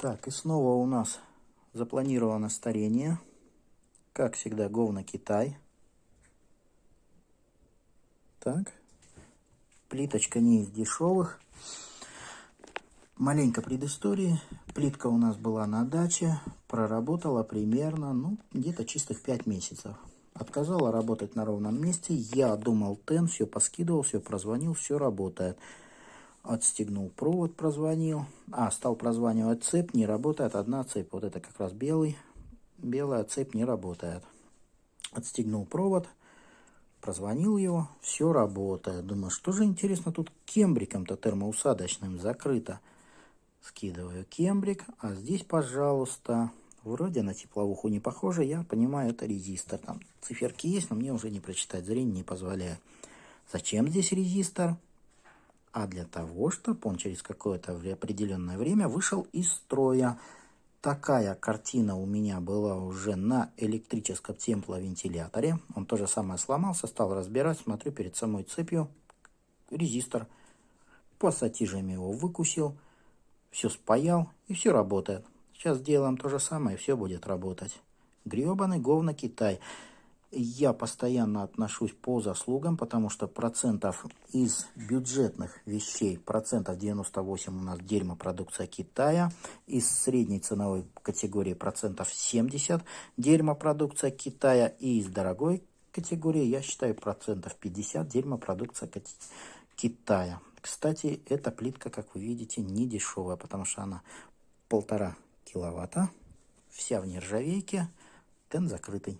Так, и снова у нас запланировано старение. Как всегда, Говна Китай. Так. Плиточка не из дешевых. Маленько предыстории. Плитка у нас была на даче. Проработала примерно, ну, где-то чистых 5 месяцев. Отказала работать на ровном месте. Я думал, тен, все поскидывал, все прозвонил, все работает. Отстегнул провод, прозвонил. А, стал прозванивать цепь, не работает. Одна цепь, вот это как раз белый. Белая цепь не работает. Отстегнул провод, прозвонил его, все работает. Думаю, что же интересно тут кембриком-то термоусадочным закрыто. Скидываю кембрик, а здесь, пожалуйста, вроде на тепловуху не похоже. Я понимаю, это резистор. Там циферки есть, но мне уже не прочитать, зрение не позволяет. Зачем здесь резистор? А для того, чтобы он через какое-то определенное время вышел из строя. Такая картина у меня была уже на электрическом тепловентиляторе. Он тоже самое сломался, стал разбирать, смотрю перед самой цепью резистор. Пассатижами его выкусил, все спаял и все работает. Сейчас сделаем то же самое и все будет работать. Гребаный говно Китай я постоянно отношусь по заслугам, потому что процентов из бюджетных вещей, процентов 98 у нас дерьмо продукция Китая, из средней ценовой категории процентов 70 дерьмо продукция Китая, и из дорогой категории, я считаю, процентов 50 дерьмо продукция Китая. Кстати, эта плитка, как вы видите, не дешевая, потому что она полтора киловатта, вся в нержавейке, тен закрытый.